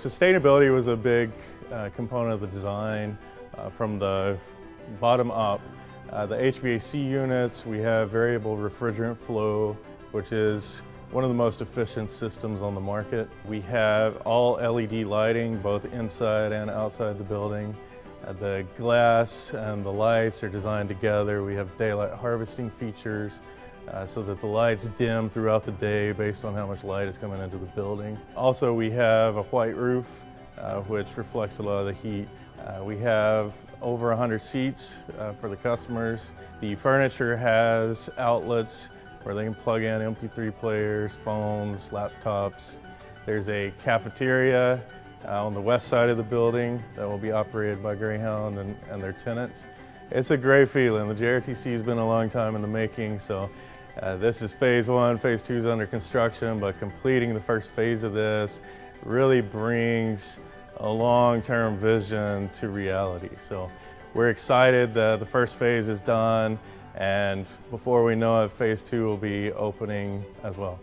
Sustainability was a big uh, component of the design uh, from the bottom up. Uh, the HVAC units, we have variable refrigerant flow, which is one of the most efficient systems on the market. We have all LED lighting, both inside and outside the building. Uh, the glass and the lights are designed together. We have daylight harvesting features uh, so that the lights dim throughout the day based on how much light is coming into the building. Also, we have a white roof, uh, which reflects a lot of the heat. Uh, we have over 100 seats uh, for the customers. The furniture has outlets where they can plug in MP3 players, phones, laptops. There's a cafeteria uh, on the west side of the building that will be operated by Greyhound and, and their tenants. It's a great feeling. The JRTC has been a long time in the making, so uh, this is phase one, phase two is under construction, but completing the first phase of this really brings a long-term vision to reality. So we're excited that the first phase is done, and before we know it, phase two will be opening as well.